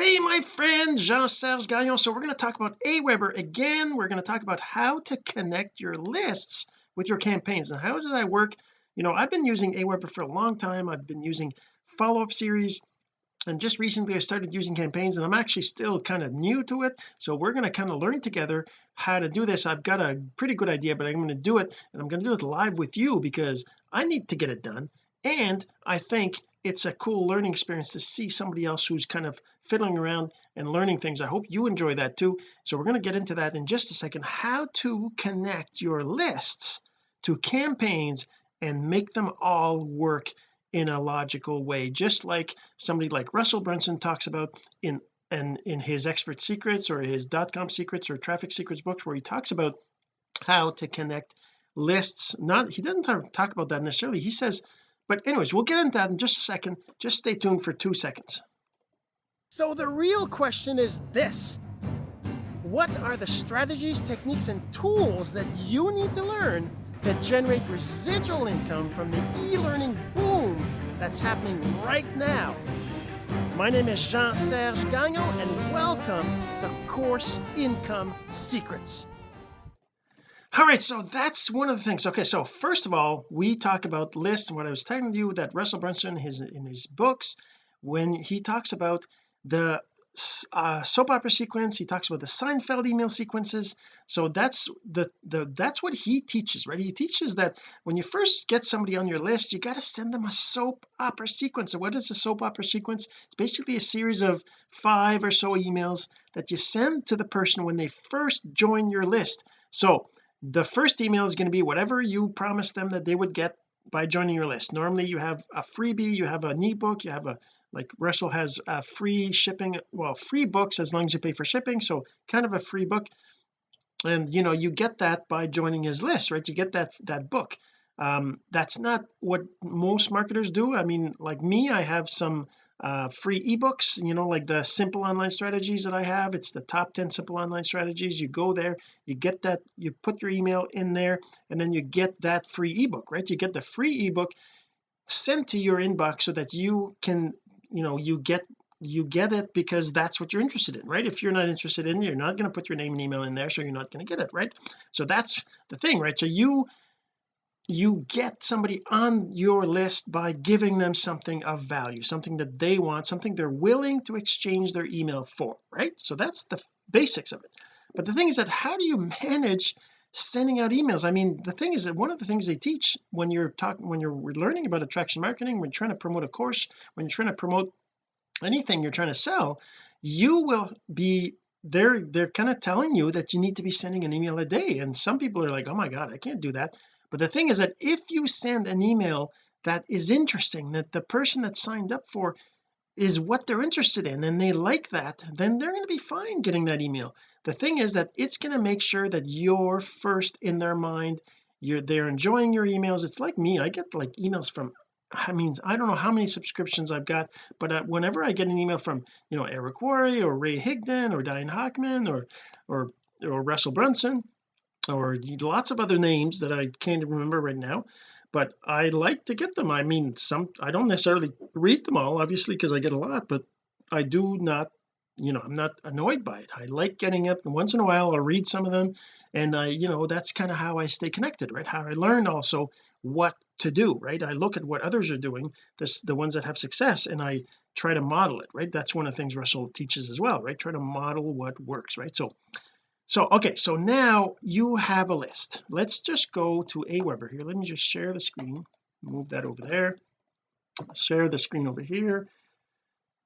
hey my friend Jean-Serge Gagnon. So we're going to talk about Aweber again. We're going to talk about how to connect your lists with your campaigns. And how does that work? You know I've been using Aweber for a long time. I've been using follow-up series. And just recently I started using campaigns and I'm actually still kind of new to it. So we're going to kind of learn together how to do this. I've got a pretty good idea but I'm going to do it and I'm going to do it live with you because I need to get it done and I think it's a cool learning experience to see somebody else who's kind of fiddling around and learning things. I hope you enjoy that too. So we're going to get into that in just a second. How to connect your lists to campaigns and make them all work in a logical way just like somebody like Russell Brunson talks about in and in his expert secrets or his dot-com secrets or traffic secrets books where he talks about how to connect lists. Not he doesn't talk about that necessarily. He says but anyways we'll get into that in just a second. Just stay tuned for two seconds. So the real question is this. What are the strategies techniques and tools that you need to learn to generate residual income from the e-learning boom that's happening right now? My name is Jean-Serge Gagnon and welcome to Course Income Secrets all right so that's one of the things. Okay so first of all we talk about lists and what I was telling you that Russell Brunson his in his books when he talks about the uh, soap opera sequence he talks about the Seinfeld email sequences. So that's the the that's what he teaches right? He teaches that when you first get somebody on your list you got to send them a soap opera sequence. So what is a soap opera sequence? It's basically a series of five or so emails that you send to the person when they first join your list. So the first email is going to be whatever you promised them that they would get by joining your list. Normally you have a freebie you have an ebook you have a like Russell has a free shipping well free books as long as you pay for shipping so kind of a free book. And you know you get that by joining his list right? You get that that book. Um that's not what most marketers do. I mean like me I have some uh, free ebooks you know like the simple online strategies that I have. It's the top 10 simple online strategies. You go there you get that you put your email in there and then you get that free ebook right? You get the free ebook sent to your inbox so that you can you know you get you get it because that's what you're interested in right? If you're not interested in you're not going to put your name and email in there so you're not going to get it right? So that's the thing right? So you you get somebody on your list by giving them something of value something that they want something they're willing to exchange their email for right? So that's the basics of it. But the thing is that how do you manage sending out emails? I mean the thing is that one of the things they teach when you're talking when you're learning about attraction marketing when you're trying to promote a course when you're trying to promote anything you're trying to sell you will be they're they're kind of telling you that you need to be sending an email a day. And some people are like oh my god I can't do that but the thing is that if you send an email that is interesting that the person that signed up for is what they're interested in and they like that then they're going to be fine getting that email. The thing is that it's going to make sure that you're first in their mind. You're they're enjoying your emails. It's like me I get like emails from I mean I don't know how many subscriptions I've got but uh, whenever I get an email from you know Eric Worre or Ray Higdon or Diane Hochman or or or Russell Brunson or lots of other names that I can't remember right now but I like to get them. I mean some I don't necessarily read them all obviously because I get a lot but I do not you know I'm not annoyed by it. I like getting up and once in a while. I'll read some of them and I you know that's kind of how I stay connected right? How I learn also what to do right? I look at what others are doing this the ones that have success and I try to model it right? That's one of the things Russell teaches as well right? Try to model what works right? So so okay so now you have a list. Let's just go to Aweber here. Let me just share the screen. Move that over there. Share the screen over here.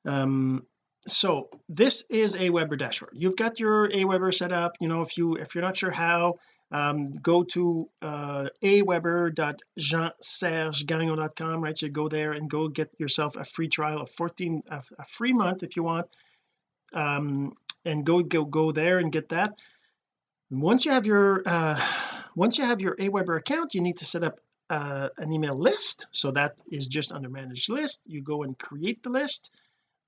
Um so this is Aweber dashboard. You've got your Aweber set up. You know if you if you're not sure how um, go to uh, aweber.jeansergegagnon.com right? So go there and go get yourself a free trial of 14 a, a free month if you want. Um, and go go go there and get that. Once you have your uh, once you have your Aweber account you need to set up uh, an email list. So that is just under manage list. You go and create the list.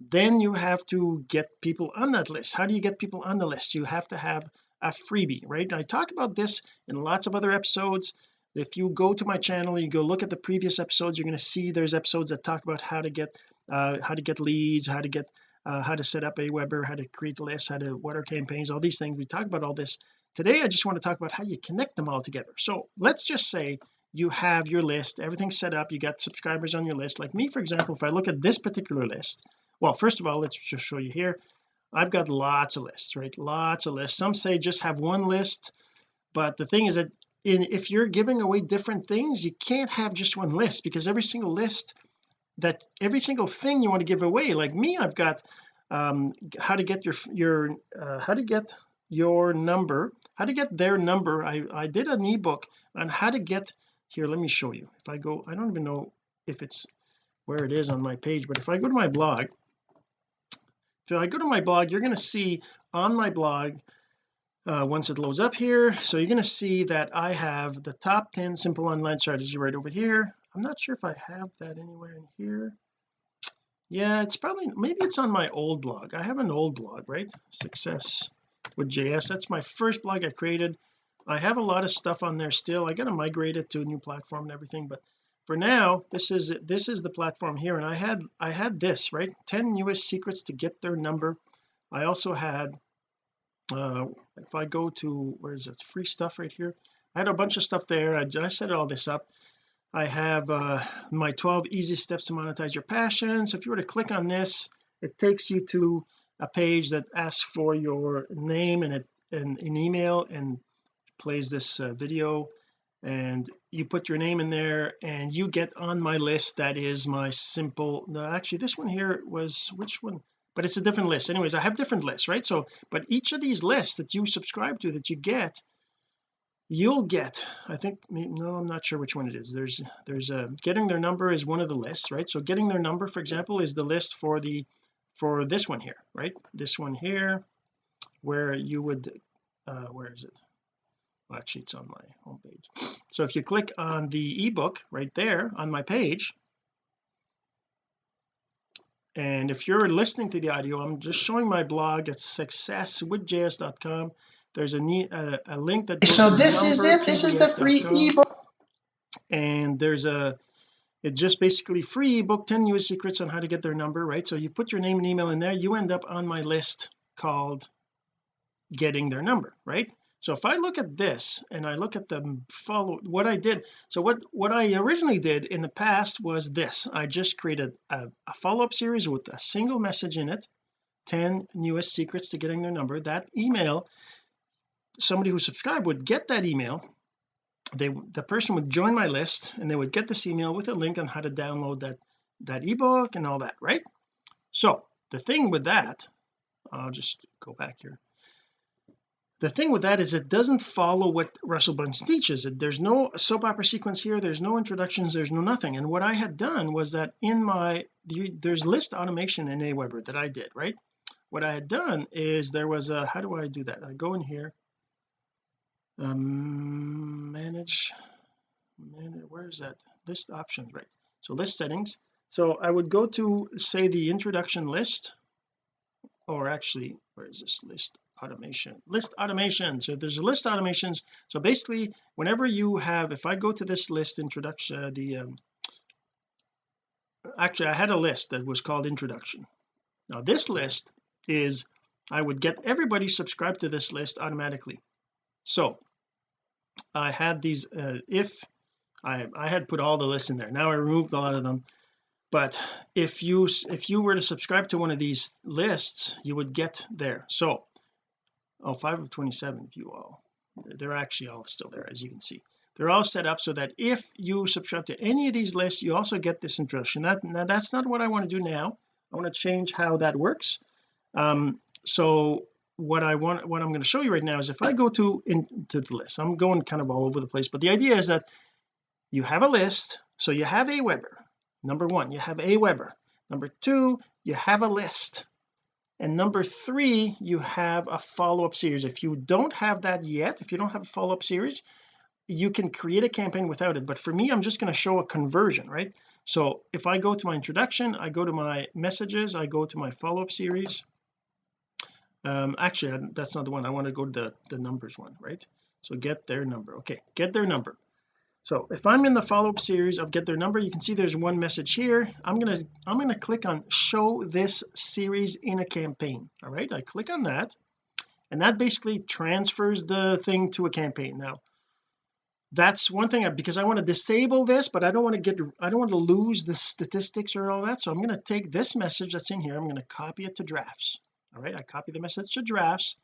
Then you have to get people on that list. How do you get people on the list? You have to have a freebie right? I talk about this in lots of other episodes. If you go to my channel you go look at the previous episodes you're going to see there's episodes that talk about how to get uh how to get leads how to get uh, how to set up Aweber how to create the list how to what are campaigns all these things. We talk about all this. Today I just want to talk about how you connect them all together. So let's just say you have your list everything's set up you got subscribers on your list. Like me for example if I look at this particular list well first of all let's just show you here. I've got lots of lists right? Lots of lists. Some say just have one list but the thing is that in if you're giving away different things you can't have just one list because every single list that every single thing you want to give away like me I've got um how to get your your uh, how to get your number how to get their number. I I did an ebook on how to get here let me show you. If I go I don't even know if it's where it is on my page but if I go to my blog if I go to my blog you're going to see on my blog uh, once it loads up here so you're going to see that I have the top 10 simple online strategy right over here I'm not sure if I have that anywhere in here. Yeah it's probably maybe it's on my old blog. I have an old blog right? Success with JS that's my first blog I created. I have a lot of stuff on there still. I got to migrate it to a new platform and everything but for now this is this is the platform here. And I had I had this right? 10 newest secrets to get their number. I also had uh if I go to where is it? Free stuff right here. I had a bunch of stuff there. I, I set all this up I have uh my 12 easy steps to monetize your passion. So if you were to click on this it takes you to a page that asks for your name and it and an email and plays this uh, video. And you put your name in there and you get on my list that is my simple no actually this one here was which one? But it's a different list. Anyways I have different lists right? So but each of these lists that you subscribe to that you get you'll get I think no I'm not sure which one it is. There's there's a getting their number is one of the lists right? So getting their number for example is the list for the for this one here right? This one here where you would uh where is it? Well, actually it's on my homepage. So if you click on the ebook right there on my page and if you're listening to the audio I'm just showing my blog at successwithjs.com there's a, a, a link that so this is it? This is the free ebook? And there's a it's just basically free ebook 10 newest secrets on how to get their number right? So you put your name and email in there you end up on my list called getting their number right? So if I look at this and I look at the follow what I did so what what I originally did in the past was this. I just created a, a follow-up series with a single message in it 10 newest secrets to getting their number. That email somebody who subscribed would get that email. They the person would join my list and they would get this email with a link on how to download that that ebook and all that right? So the thing with that I'll just go back here. The thing with that is it doesn't follow what Russell Brunson teaches. There's no soap opera sequence here there's no introductions there's no nothing. And what I had done was that in my there's list automation in Aweber that I did right? What I had done is there was a how do I do that? I go in here um manage manage where is that? List options right. So list settings. So I would go to say the introduction list or actually where is this? List automation list automation. So there's a list automations. So basically whenever you have if I go to this list introduction uh, the um, actually I had a list that was called introduction. Now this list is I would get everybody subscribed to this list automatically. So I had these uh, if I I had put all the lists in there. Now I removed a lot of them. But if you if you were to subscribe to one of these lists you would get there. So oh 5 of 27 view all. They're actually all still there as you can see. They're all set up so that if you subscribe to any of these lists you also get this introduction. That now that's not what I want to do now. I want to change how that works. Um so what I want what I'm going to show you right now is if I go to into the list I'm going kind of all over the place but the idea is that you have a list so you have Aweber number one you have Aweber number two you have a list and number three you have a follow-up series. If you don't have that yet if you don't have a follow-up series you can create a campaign without it but for me I'm just going to show a conversion right? So if I go to my introduction I go to my messages I go to my follow-up series um actually that's not the one. I want to go to the the numbers one right? So get their number. Okay get their number. So if I'm in the follow-up series of get their number you can see there's one message here. I'm gonna I'm gonna click on show this series in a campaign. All right I click on that and that basically transfers the thing to a campaign. Now that's one thing because I want to disable this but I don't want to get I don't want to lose the statistics or all that so I'm going to take this message that's in here I'm going to copy it to drafts all right I copy the message to drafts.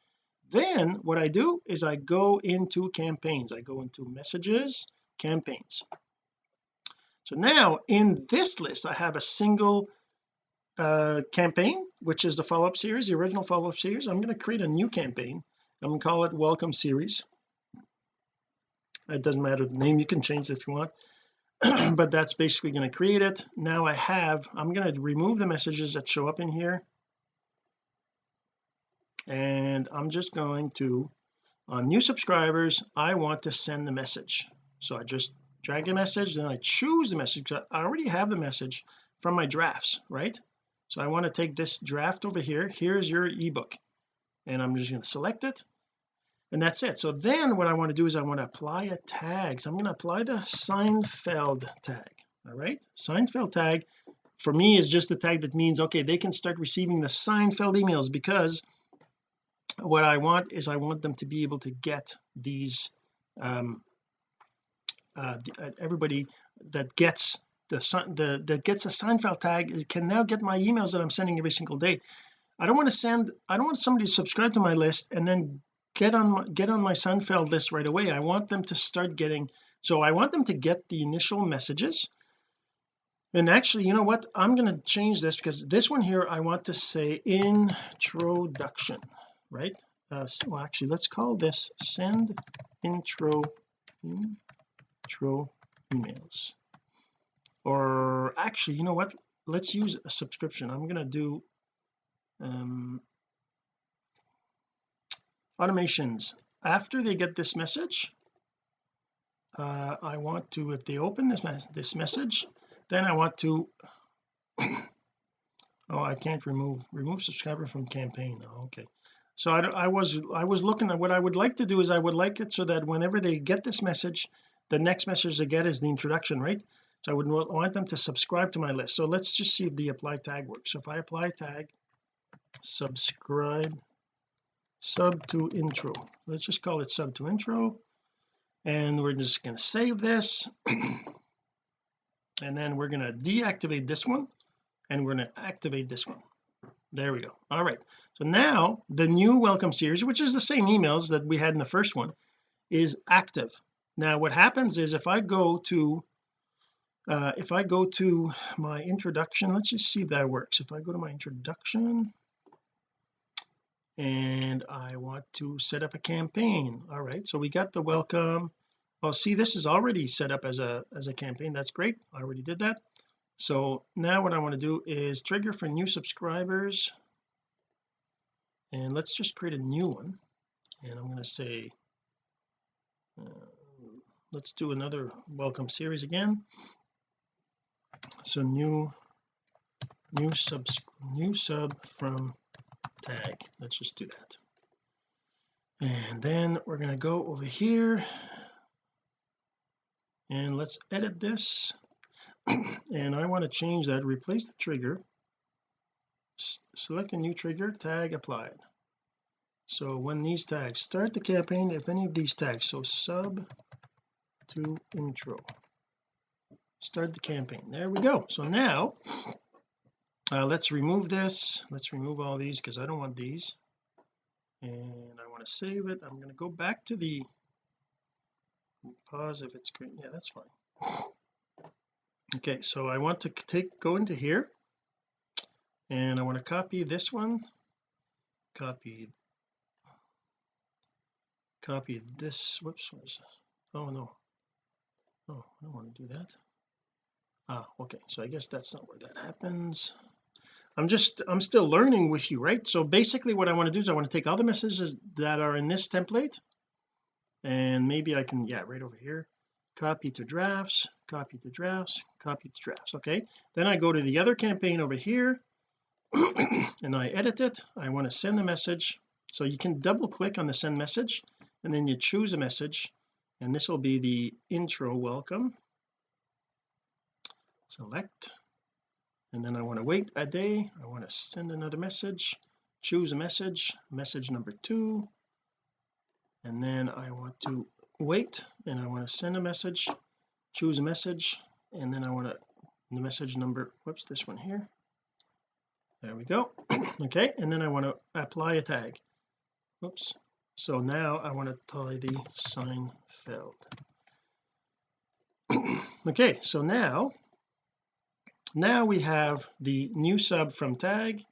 Then what I do is I go into campaigns. I go into messages campaigns. So now in this list I have a single uh campaign which is the follow-up series the original follow-up series. I'm going to create a new campaign. I'm going to call it welcome series. It doesn't matter the name. You can change it if you want. But that's basically going to create it. Now I have I'm going to remove the messages that show up in here and I'm just going to on new subscribers I want to send the message. So I just drag a message then I choose the message I already have the message from my drafts right? So I want to take this draft over here. Here's your ebook. And I'm just going to select it and that's it. So then what I want to do is I want to apply a tag. So I'm going to apply the Seinfeld tag all right? Seinfeld tag for me is just the tag that means okay they can start receiving the Seinfeld emails because what I want is I want them to be able to get these um uh, uh everybody that gets the the that gets a Seinfeld tag can now get my emails that I'm sending every single day. I don't want to send I don't want somebody to subscribe to my list and then get on my, get on my Seinfeld list right away. I want them to start getting so I want them to get the initial messages. And actually you know what? I'm going to change this because this one here I want to say introduction right? Uh, well actually let's call this send intro intro emails. Or actually you know what? Let's use a subscription. I'm to do um automations. After they get this message uh, I want to if they open this mes this message then I want to oh I can't remove remove subscriber from campaign oh, okay so I, I was I was looking at what I would like to do is I would like it so that whenever they get this message the next message they get is the introduction right? So I would want them to subscribe to my list. So let's just see if the apply tag works. So if I apply tag subscribe sub to intro. Let's just call it sub to intro. And we're just going to save this. And then we're going to deactivate this one and we're going to activate this one there we go. All right. So now the new welcome series which is the same emails that we had in the first one is active. Now what happens is if I go to uh, if I go to my introduction let's just see if that works. If I go to my introduction and I want to set up a campaign. All right. So we got the welcome. Oh see this is already set up as a as a campaign. That's great. I already did that so now what I want to do is trigger for new subscribers. And let's just create a new one. And I'm going to say uh, let's do another welcome series again. So new new sub new sub from tag. Let's just do that. And then we're going to go over here. And let's edit this and I want to change that replace the trigger. Select a new trigger tag applied. So when these tags start the campaign if any of these tags so sub to intro. Start the campaign there we go. So now uh, let's remove this let's remove all these because I don't want these. And I want to save it I'm going to go back to the pause if it's green yeah that's fine okay so I want to take go into here. And I want to copy this one. Copy. Copy this whoops oh no. Oh I don't want to do that. Ah okay so I guess that's not where that happens. I'm just I'm still learning with you right? So basically what I want to do is I want to take all the messages that are in this template. And maybe I can yeah right over here copy to drafts copy to drafts copy to drafts okay? Then I go to the other campaign over here and I edit it. I want to send the message. So you can double click on the send message and then you choose a message and this will be the intro welcome. Select. And then I want to wait a day. I want to send another message. Choose a message message number two. And then I want to wait and I want to send a message choose a message and then I want to the message number whoops this one here. There we go. Okay and then I want to apply a tag. Whoops. So now I want to tie the Seinfeld okay so now now we have the new sub from tag.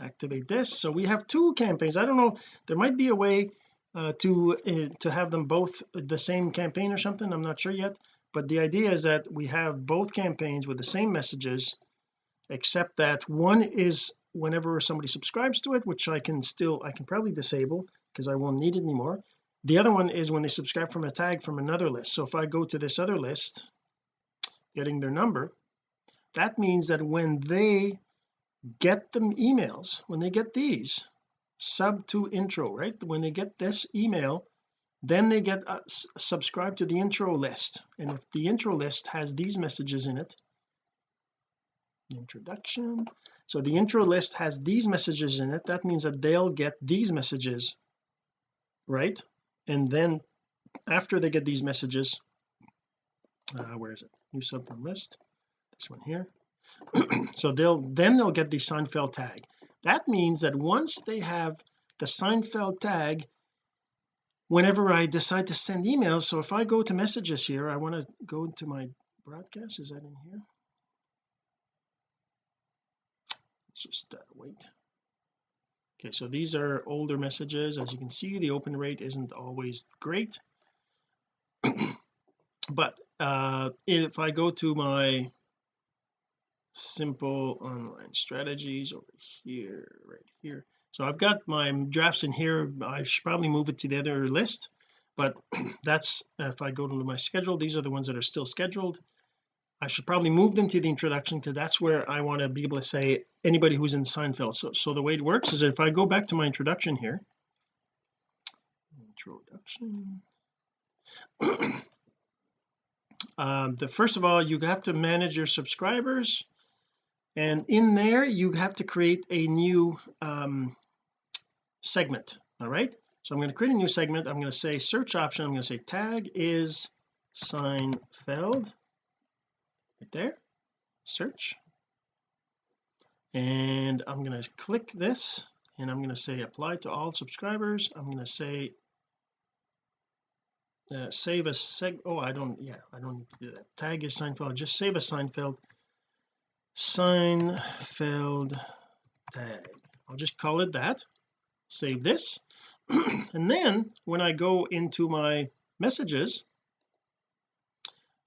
Activate this. So we have two campaigns. I don't know there might be a way uh, to uh, to have them both the same campaign or something? I'm not sure yet. But the idea is that we have both campaigns with the same messages except that one is whenever somebody subscribes to it which I can still I can probably disable because I won't need it anymore. The other one is when they subscribe from a tag from another list. So if I go to this other list getting their number that means that when they get them emails when they get these sub to intro right? When they get this email then they get uh, to the intro list. And if the intro list has these messages in it introduction. So the intro list has these messages in it that means that they'll get these messages right? And then after they get these messages uh, where is it? New sub from list. This one here. So they'll then they'll get the Seinfeld tag that means that once they have the Seinfeld tag whenever I decide to send emails so if I go to messages here I want to go into my broadcast is that in here? Let's just uh, wait. Okay so these are older messages. As you can see the open rate isn't always great. But uh if I go to my simple online strategies over here right here. So I've got my drafts in here. I should probably move it to the other list but that's if I go to my schedule these are the ones that are still scheduled. I should probably move them to the introduction because that's where I want to be able to say anybody who's in Seinfeld. So, so the way it works is if I go back to my introduction here introduction. Um, the first of all you have to manage your subscribers and in there you have to create a new um, segment all right? So I'm going to create a new segment. I'm going to say search option. I'm going to say tag is Seinfeld. Right there. Search. And I'm going to click this and I'm going to say apply to all subscribers. I'm going to say uh, save a seg oh I don't yeah I don't need to do that. Tag is Seinfeld. Just save a Seinfeld Seinfeld tag. I'll just call it that. Save this. And then when I go into my messages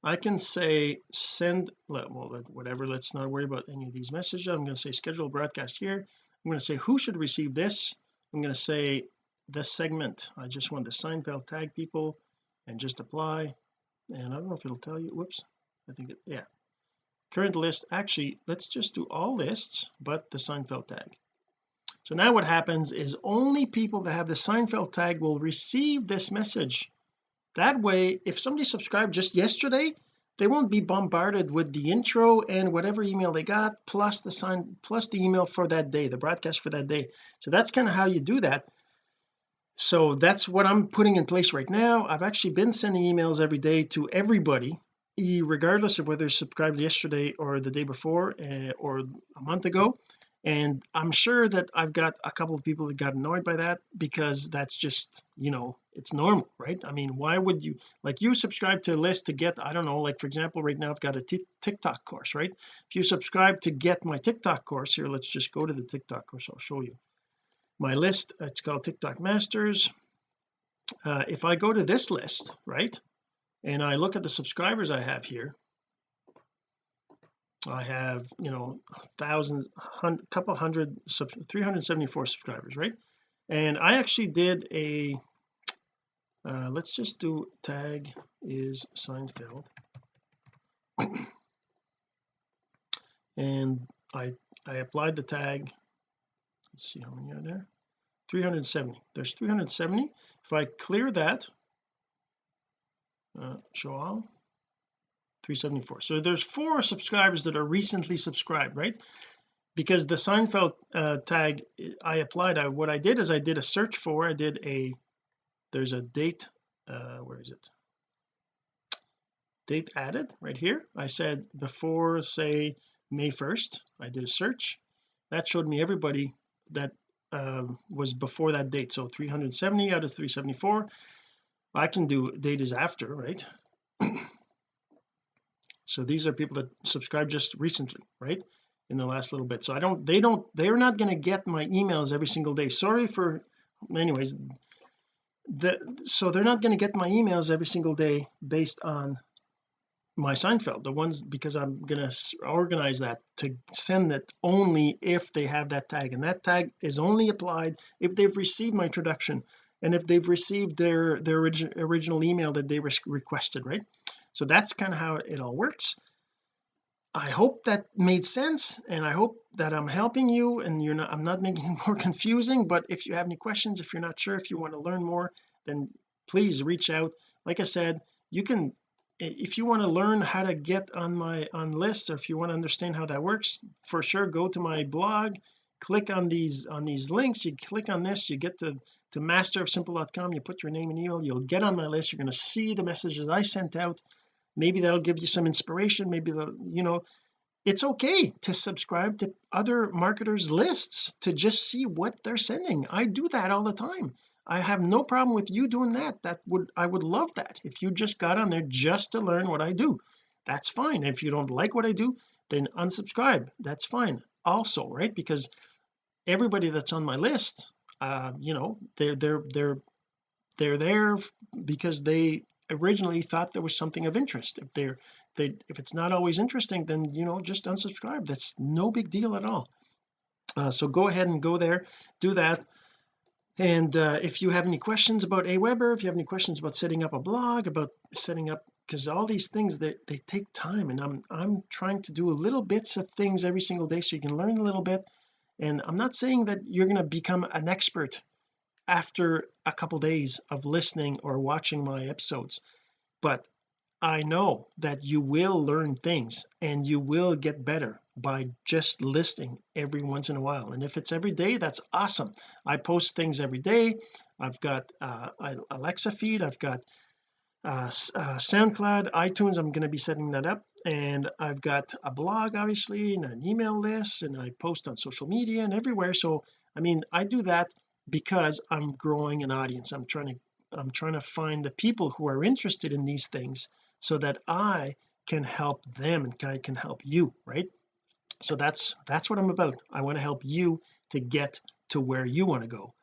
I can say send well whatever let's not worry about any of these messages. I'm going to say schedule broadcast here. I'm going to say who should receive this. I'm going to say this segment. I just want the Seinfeld tag people and just apply. And I don't know if it'll tell you. Whoops. I think it yeah current list actually let's just do all lists but the Seinfeld tag. So now what happens is only people that have the Seinfeld tag will receive this message. That way if somebody subscribed just yesterday they won't be bombarded with the intro and whatever email they got plus the sign plus the email for that day the broadcast for that day. So that's kind of how you do that. So that's what I'm putting in place right now. I've actually been sending emails every day to everybody regardless of whether you subscribed yesterday or the day before uh, or a month ago. And I'm sure that I've got a couple of people that got annoyed by that because that's just you know it's normal right? I mean why would you like you subscribe to a list to get I don't know like for example right now I've got a TikTok course right? If you subscribe to get my TikTok course here let's just go to the TikTok course I'll show you. My list it's called TikTok Masters. Uh, if I go to this list right and I look at the subscribers I have here. I have you know thousands a couple hundred sub 374 subscribers right? And I actually did a uh, let's just do tag is Seinfeld. And I I applied the tag. Let's see how many are there. 370 there's 370 if I clear that uh, show all 374 so there's four subscribers that are recently subscribed right? Because the Seinfeld uh, tag I applied I what I did is I did a search for I did a there's a date uh where is it? Date added right here. I said before say May 1st I did a search. That showed me everybody that uh, was before that date. So 370 out of 374 I can do date is after right? So these are people that subscribed just recently right? In the last little bit. So I don't they don't they're not going to get my emails every single day. Sorry for anyways. The so they're not going to get my emails every single day based on my Seinfeld. The ones because I'm going to organize that to send it only if they have that tag. And that tag is only applied if they've received my introduction and if they've received their their origi original email that they requested right? So that's kind of how it all works. I hope that made sense and I hope that I'm helping you and you're not I'm not making it more confusing but if you have any questions if you're not sure if you want to learn more then please reach out. Like I said you can if you want to learn how to get on my on lists or if you want to understand how that works for sure go to my blog click on these on these links you click on this you get to to masterofsimple.com you put your name and email you'll get on my list you're going to see the messages I sent out. Maybe that'll give you some inspiration maybe the you know it's okay to subscribe to other marketers lists to just see what they're sending. I do that all the time. I have no problem with you doing that. That would I would love that if you just got on there just to learn what I do. That's fine. If you don't like what I do then unsubscribe. That's fine also right? Because everybody that's on my list uh you know they're they're they're they're there because they originally thought there was something of interest. If they're they if it's not always interesting then you know just unsubscribe. That's no big deal at all. Uh, so go ahead and go there do that. And uh, if you have any questions about Aweber if you have any questions about setting up a blog about setting up because all these things that they, they take time and I'm I'm trying to do little bits of things every single day so you can learn a little bit. And I'm not saying that you're going to become an expert after a couple days of listening or watching my episodes but I know that you will learn things and you will get better by just listening every once in a while. And if it's every day that's awesome. I post things every day. I've got uh Alexa feed I've got uh, uh, SoundCloud iTunes I'm going to be setting that up. And I've got a blog obviously and an email list and I post on social media and everywhere. So I mean I do that because I'm growing an audience. I'm trying to I'm trying to find the people who are interested in these things so that I can help them and I can help you right? So that's that's what I'm about. I want to help you to get to where you want to go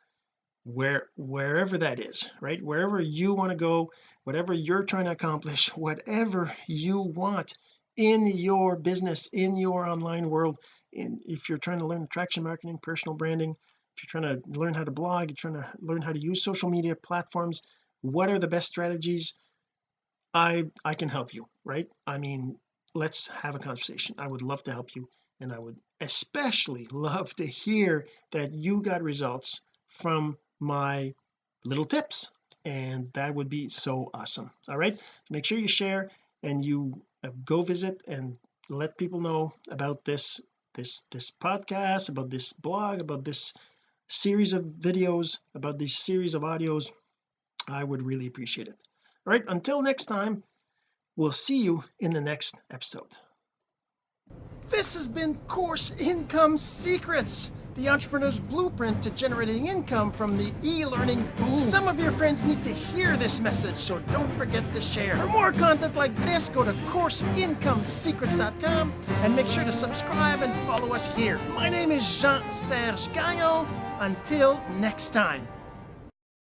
where wherever that is right? Wherever you want to go whatever you're trying to accomplish whatever you want in your business in your online world in if you're trying to learn attraction marketing personal branding if you're trying to learn how to blog you're trying to learn how to use social media platforms what are the best strategies? I I can help you right? I mean let's have a conversation. I would love to help you and I would especially love to hear that you got results from my little tips and that would be so awesome. All right? Make sure you share and you uh, go visit and let people know about this this this podcast about this blog about this series of videos about this series of audios. I would really appreciate it. All right? Until next time we'll see you in the next episode. This has been course income secrets the entrepreneur's blueprint to generating income from the e-learning boom. Some of your friends need to hear this message, so don't forget to share. For more content like this, go to CourseIncomeSecrets.com and make sure to subscribe and follow us here. My name is Jean-Serge Gagnon. Until next time.